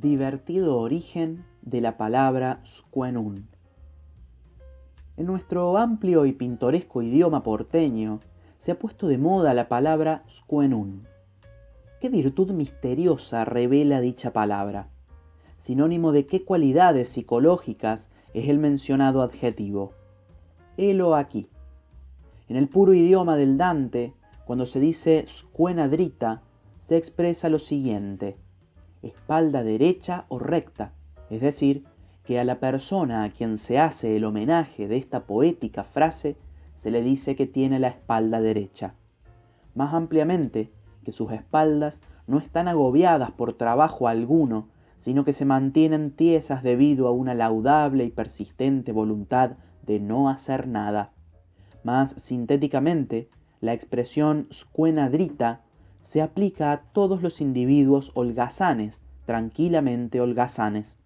Divertido origen de la palabra squenun. En nuestro amplio y pintoresco idioma porteño se ha puesto de moda la palabra squenun. ¿Qué virtud misteriosa revela dicha palabra? Sinónimo de qué cualidades psicológicas es el mencionado adjetivo. Helo aquí. En el puro idioma del Dante, cuando se dice squenadrita, se expresa lo siguiente espalda derecha o recta, es decir, que a la persona a quien se hace el homenaje de esta poética frase se le dice que tiene la espalda derecha. Más ampliamente, que sus espaldas no están agobiadas por trabajo alguno, sino que se mantienen tiesas debido a una laudable y persistente voluntad de no hacer nada. Más sintéticamente, la expresión squenadrita se aplica a todos los individuos holgazanes, tranquilamente holgazanes.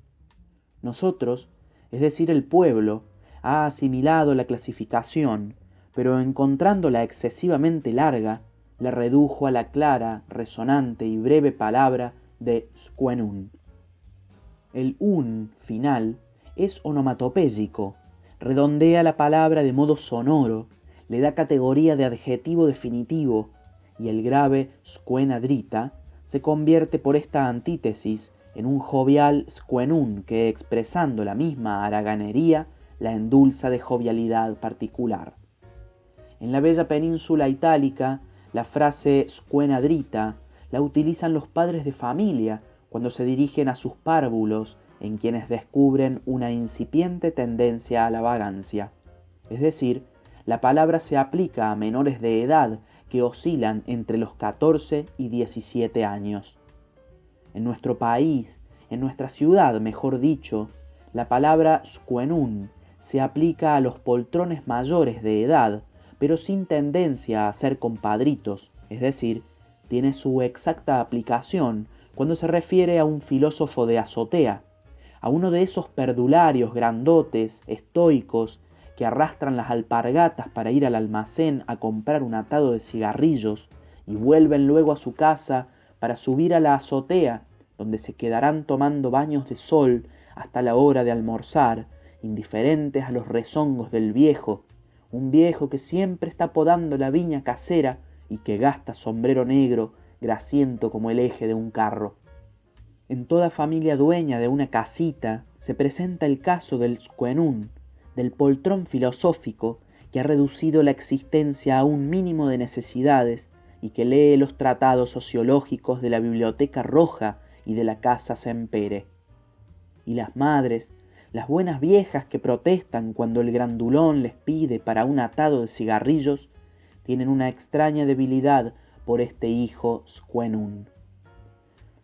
Nosotros, es decir, el pueblo, ha asimilado la clasificación, pero encontrándola excesivamente larga, la redujo a la clara, resonante y breve palabra de squenun. El un final es onomatopéyico, redondea la palabra de modo sonoro, le da categoría de adjetivo definitivo y el grave squenadrita se convierte por esta antítesis en un jovial squenun que expresando la misma haraganería la endulza de jovialidad particular. En la bella península itálica, la frase squenadrita la utilizan los padres de familia cuando se dirigen a sus párvulos en quienes descubren una incipiente tendencia a la vagancia. Es decir, la palabra se aplica a menores de edad oscilan entre los 14 y 17 años. En nuestro país, en nuestra ciudad, mejor dicho, la palabra squenun se aplica a los poltrones mayores de edad, pero sin tendencia a ser compadritos, es decir, tiene su exacta aplicación cuando se refiere a un filósofo de azotea, a uno de esos perdularios grandotes, estoicos, que arrastran las alpargatas para ir al almacén a comprar un atado de cigarrillos y vuelven luego a su casa para subir a la azotea, donde se quedarán tomando baños de sol hasta la hora de almorzar, indiferentes a los rezongos del viejo, un viejo que siempre está podando la viña casera y que gasta sombrero negro grasiento como el eje de un carro. En toda familia dueña de una casita se presenta el caso del squenún, del poltrón filosófico que ha reducido la existencia a un mínimo de necesidades y que lee los tratados sociológicos de la Biblioteca Roja y de la Casa Sempere. Y las madres, las buenas viejas que protestan cuando el grandulón les pide para un atado de cigarrillos, tienen una extraña debilidad por este hijo Squenun.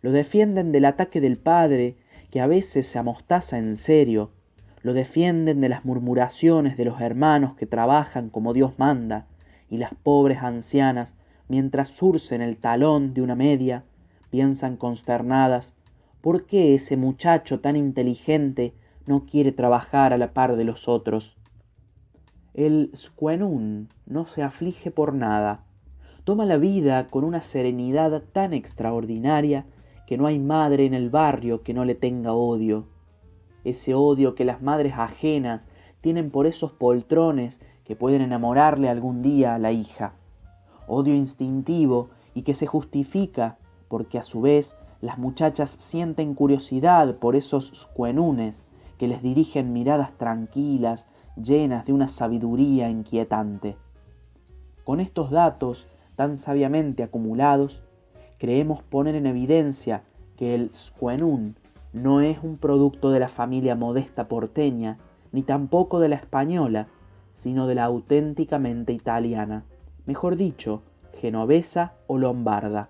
Lo defienden del ataque del padre, que a veces se amostaza en serio lo defienden de las murmuraciones de los hermanos que trabajan como Dios manda, y las pobres ancianas, mientras surcen el talón de una media, piensan consternadas, ¿por qué ese muchacho tan inteligente no quiere trabajar a la par de los otros? El squenun no se aflige por nada, toma la vida con una serenidad tan extraordinaria que no hay madre en el barrio que no le tenga odio ese odio que las madres ajenas tienen por esos poltrones que pueden enamorarle algún día a la hija. Odio instintivo y que se justifica porque a su vez las muchachas sienten curiosidad por esos squenunes que les dirigen miradas tranquilas, llenas de una sabiduría inquietante. Con estos datos tan sabiamente acumulados, creemos poner en evidencia que el squenun no es un producto de la familia modesta porteña, ni tampoco de la española, sino de la auténticamente italiana, mejor dicho, genovesa o lombarda.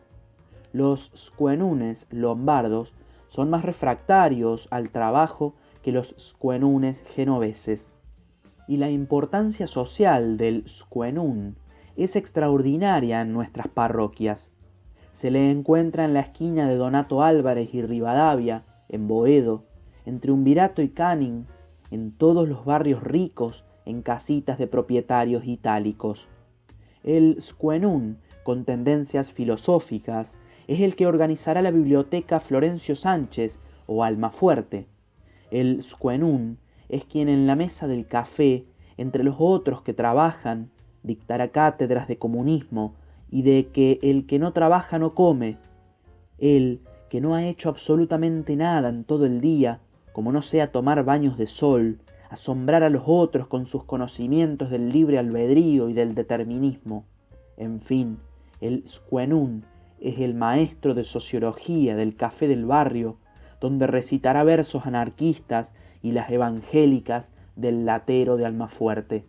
Los squenunes lombardos son más refractarios al trabajo que los squenunes genoveses. Y la importancia social del squenun es extraordinaria en nuestras parroquias. Se le encuentra en la esquina de Donato Álvarez y Rivadavia, en Boedo, entre Umbirato y Canning, en todos los barrios ricos, en casitas de propietarios itálicos. El Squenun, con tendencias filosóficas, es el que organizará la biblioteca Florencio Sánchez o alma fuerte. El squenun es quien en la mesa del café, entre los otros que trabajan, dictará cátedras de comunismo y de que el que no trabaja no come. El que no ha hecho absolutamente nada en todo el día, como no sea tomar baños de sol, asombrar a los otros con sus conocimientos del libre albedrío y del determinismo. En fin, el Squenun es el maestro de sociología del café del barrio, donde recitará versos anarquistas y las evangélicas del latero de Almafuerte.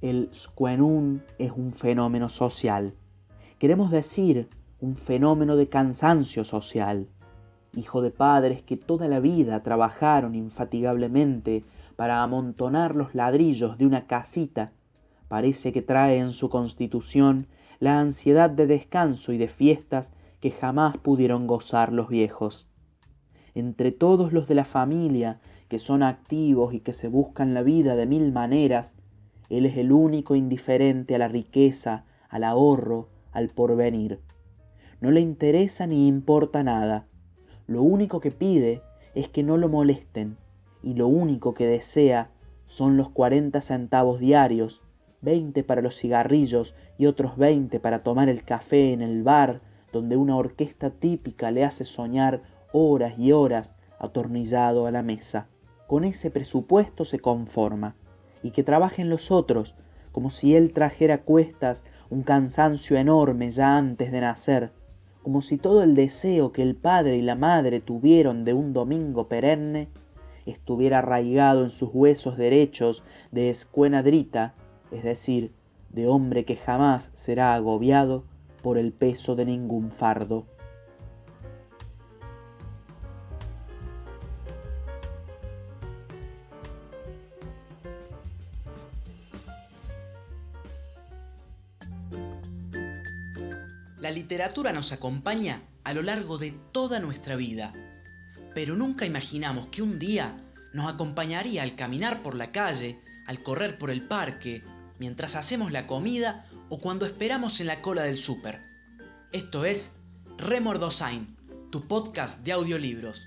El Squenun es un fenómeno social. Queremos decir un fenómeno de cansancio social. Hijo de padres que toda la vida trabajaron infatigablemente para amontonar los ladrillos de una casita, parece que trae en su constitución la ansiedad de descanso y de fiestas que jamás pudieron gozar los viejos. Entre todos los de la familia que son activos y que se buscan la vida de mil maneras, él es el único indiferente a la riqueza, al ahorro, al porvenir. No le interesa ni importa nada. Lo único que pide es que no lo molesten y lo único que desea son los cuarenta centavos diarios, veinte para los cigarrillos y otros veinte para tomar el café en el bar donde una orquesta típica le hace soñar horas y horas atornillado a la mesa. Con ese presupuesto se conforma y que trabajen los otros como si él trajera cuestas un cansancio enorme ya antes de nacer, como si todo el deseo que el padre y la madre tuvieron de un domingo perenne estuviera arraigado en sus huesos derechos de escuenadrita, es decir, de hombre que jamás será agobiado por el peso de ningún fardo. La literatura nos acompaña a lo largo de toda nuestra vida, pero nunca imaginamos que un día nos acompañaría al caminar por la calle, al correr por el parque, mientras hacemos la comida o cuando esperamos en la cola del súper. Esto es Remordosain, tu podcast de audiolibros.